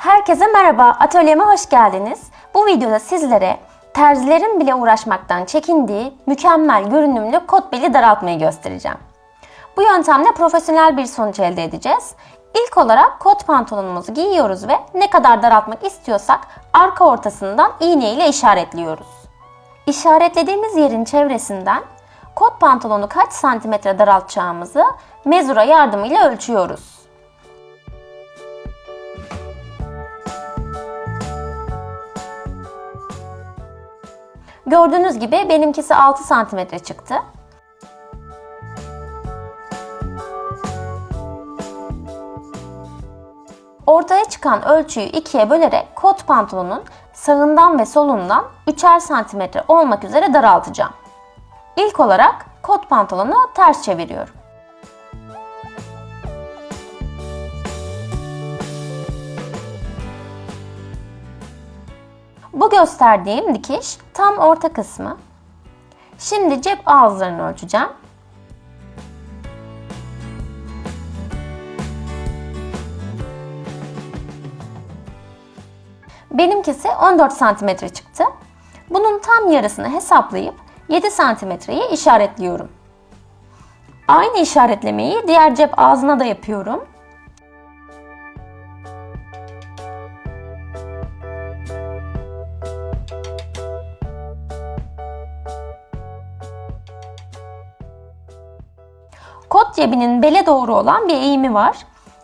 Herkese merhaba, atölyeme hoş geldiniz. Bu videoda sizlere terzilerin bile uğraşmaktan çekindiği mükemmel görünümlü kot beli daraltmayı göstereceğim. Bu yöntemle profesyonel bir sonuç elde edeceğiz. İlk olarak kot pantolonumuzu giyiyoruz ve ne kadar daraltmak istiyorsak arka ortasından iğne ile işaretliyoruz. İşaretlediğimiz yerin çevresinden kot pantolonu kaç santimetre daraltacağımızı mezura yardımıyla ölçüyoruz. Gördüğünüz gibi benimkisi 6 santimetre çıktı. Ortaya çıkan ölçüyü ikiye bölerek kot pantolonun sağından ve solundan 3'er santimetre olmak üzere daraltacağım. İlk olarak kot pantolonu ters çeviriyorum. Bu gösterdiğim dikiş tam orta kısmı. Şimdi cep ağızlarını ölçeceğim. Benimkisi 14 santimetre çıktı. Bunun tam yarısını hesaplayıp 7 santimetreyi işaretliyorum. Aynı işaretlemeyi diğer cep ağzına da yapıyorum. Kot cebinin bele doğru olan bir eğimi var.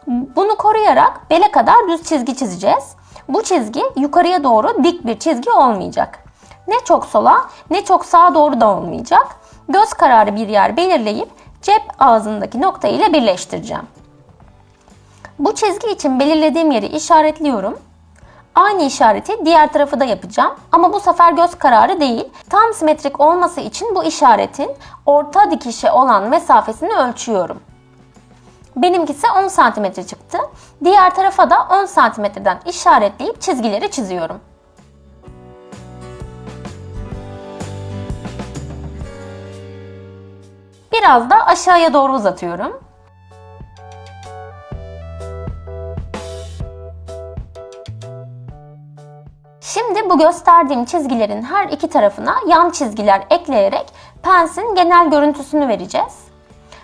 Bunu koruyarak bele kadar düz çizgi çizeceğiz. Bu çizgi yukarıya doğru dik bir çizgi olmayacak. Ne çok sola ne çok sağa doğru da olmayacak. Göz kararı bir yer belirleyip cep ağzındaki nokta ile birleştireceğim. Bu çizgi için belirlediğim yeri işaretliyorum. Aynı işareti diğer tarafı da yapacağım. Ama bu sefer göz kararı değil. Tam simetrik olması için bu işaretin orta dikişe olan mesafesini ölçüyorum. Benimkisi 10 cm çıktı. Diğer tarafa da 10 cm'den işaretleyip çizgileri çiziyorum. Biraz da aşağıya doğru uzatıyorum. Şimdi bu gösterdiğim çizgilerin her iki tarafına yan çizgiler ekleyerek pensin genel görüntüsünü vereceğiz.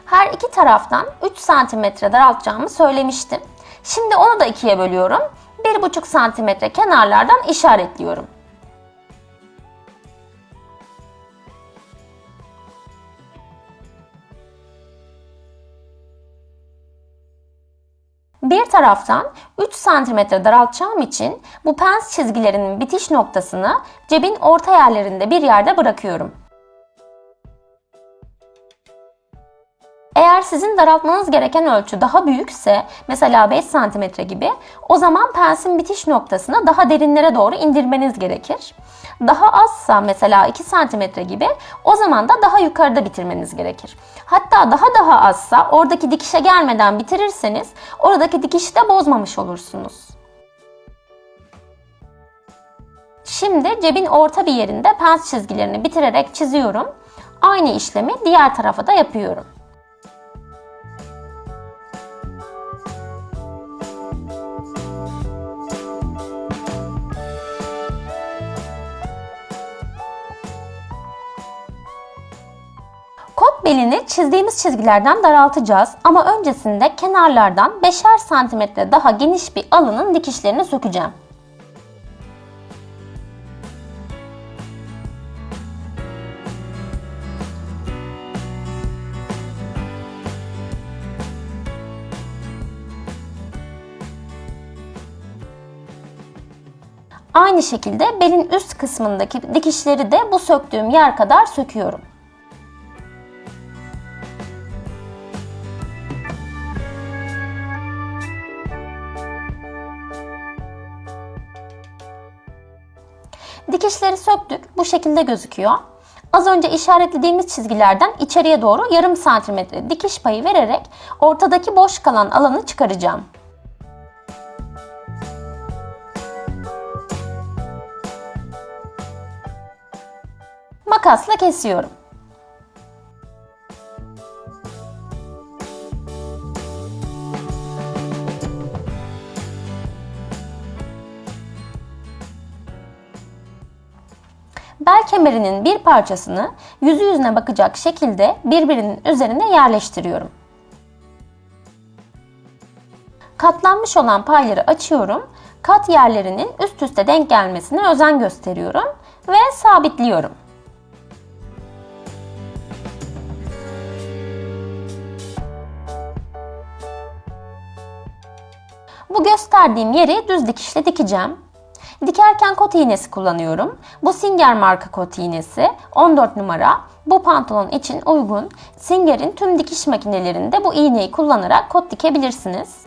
Her iki taraftan 3 cm daraltacağımı söylemiştim. Şimdi onu da ikiye bölüyorum. 1,5 cm kenarlardan işaretliyorum. Taraftan 3 cm daraltacağım için bu pens çizgilerinin bitiş noktasını cebin orta yerlerinde bir yerde bırakıyorum. Eğer sizin daraltmanız gereken ölçü daha büyükse, mesela 5 cm gibi, o zaman pensin bitiş noktasını daha derinlere doğru indirmeniz gerekir. Daha azsa mesela 2 cm gibi, o zaman da daha yukarıda bitirmeniz gerekir. Hatta daha daha azsa oradaki dikişe gelmeden bitirirseniz, oradaki dikişi de bozmamış olursunuz. Şimdi cebin orta bir yerinde pens çizgilerini bitirerek çiziyorum. Aynı işlemi diğer tarafa da yapıyorum. Belini çizdiğimiz çizgilerden daraltacağız ama öncesinde kenarlardan 5'er santimetre daha geniş bir alının dikişlerini sökeceğim. Aynı şekilde belin üst kısmındaki dikişleri de bu söktüğüm yer kadar söküyorum. Dikişleri söktük. Bu şekilde gözüküyor. Az önce işaretlediğimiz çizgilerden içeriye doğru yarım santimetre dikiş payı vererek ortadaki boş kalan alanı çıkaracağım. Makasla kesiyorum. Bel kemerinin bir parçasını yüzü yüzüne bakacak şekilde birbirinin üzerine yerleştiriyorum. Katlanmış olan payları açıyorum. Kat yerlerinin üst üste denk gelmesine özen gösteriyorum ve sabitliyorum. Bu gösterdiğim yeri düz dikişle dikeceğim. Dikerken kot iğnesi kullanıyorum. Bu Singer marka kot iğnesi 14 numara. Bu pantolon için uygun. Singer'in tüm dikiş makinelerinde bu iğneyi kullanarak kot dikebilirsiniz.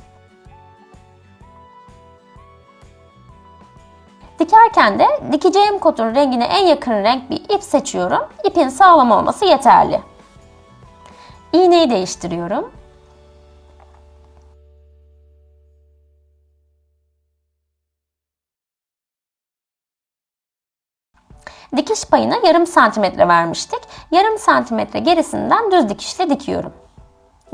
Dikerken de dikeceğim kotun rengine en yakın renk bir ip seçiyorum. İpin sağlam olması yeterli. İğneyi değiştiriyorum. Dikiş payına yarım santimetre vermiştik. Yarım santimetre gerisinden düz dikişle dikiyorum.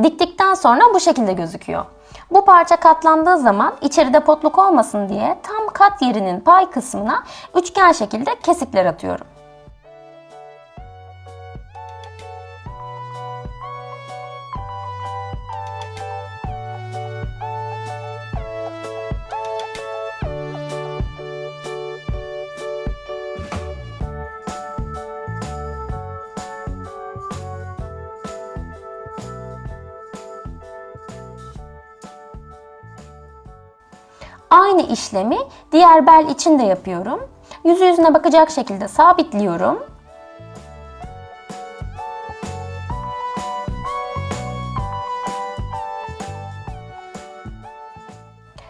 Diktikten sonra bu şekilde gözüküyor. Bu parça katlandığı zaman içeride potluk olmasın diye tam kat yerinin pay kısmına üçgen şekilde kesikler atıyorum. Aynı işlemi diğer bel için de yapıyorum. Yüzü yüzüne bakacak şekilde sabitliyorum.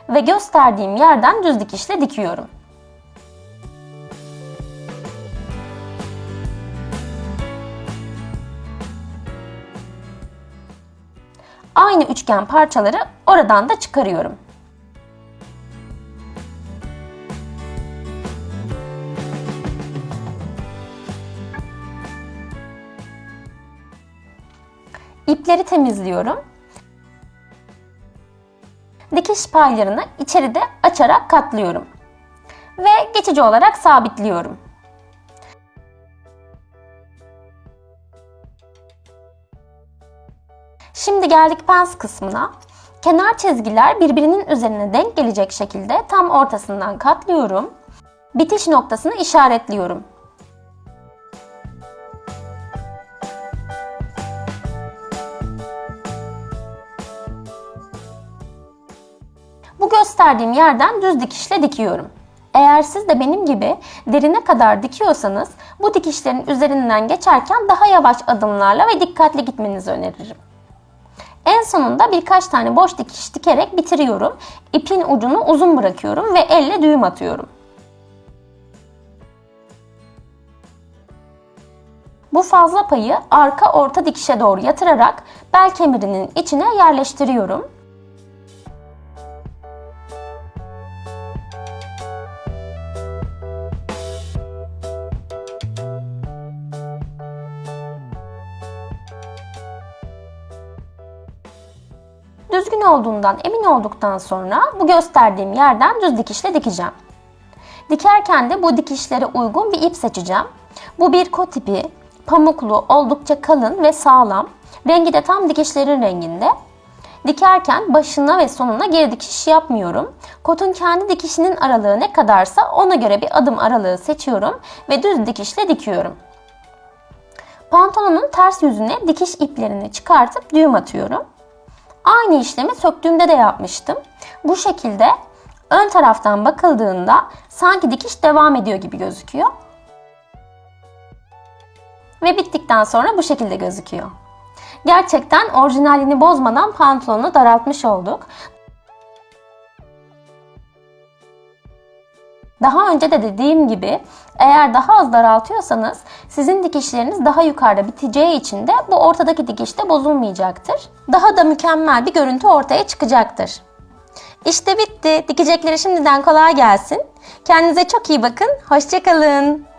Ve gösterdiğim yerden düz dikişle dikiyorum. Aynı üçgen parçaları oradan da çıkarıyorum. İpleri temizliyorum. Dikiş paylarını içeride açarak katlıyorum. Ve geçici olarak sabitliyorum. Şimdi geldik pens kısmına. Kenar çizgiler birbirinin üzerine denk gelecek şekilde tam ortasından katlıyorum. Bitiş noktasını işaretliyorum. Gösterdiğim yerden düz dikişle dikiyorum. Eğer siz de benim gibi derine kadar dikiyorsanız bu dikişlerin üzerinden geçerken daha yavaş adımlarla ve dikkatli gitmenizi öneririm. En sonunda birkaç tane boş dikiş dikerek bitiriyorum. İpin ucunu uzun bırakıyorum ve elle düğüm atıyorum. Bu fazla payı arka orta dikişe doğru yatırarak bel kemirinin içine yerleştiriyorum. Düzgün olduğundan emin olduktan sonra bu gösterdiğim yerden düz dikişle dikeceğim. Dikerken de bu dikişlere uygun bir ip seçeceğim. Bu bir kot ipi, pamuklu, oldukça kalın ve sağlam. Rengi de tam dikişlerin renginde. Dikerken başına ve sonuna geri dikiş yapmıyorum. Kotun kendi dikişinin aralığı ne kadarsa ona göre bir adım aralığı seçiyorum ve düz dikişle dikiyorum. Pantolonun ters yüzüne dikiş iplerini çıkartıp düğüm atıyorum. Aynı işlemi söktüğümde de yapmıştım. Bu şekilde ön taraftan bakıldığında sanki dikiş devam ediyor gibi gözüküyor. Ve bittikten sonra bu şekilde gözüküyor. Gerçekten orijinalini bozmadan pantolonu daraltmış olduk. Daha önce de dediğim gibi eğer daha az daraltıyorsanız sizin dikişleriniz daha yukarıda biteceği için de bu ortadaki dikiş de bozulmayacaktır. Daha da mükemmel bir görüntü ortaya çıkacaktır. İşte bitti. Dikecekleri şimdiden kolay gelsin. Kendinize çok iyi bakın. Hoşçakalın.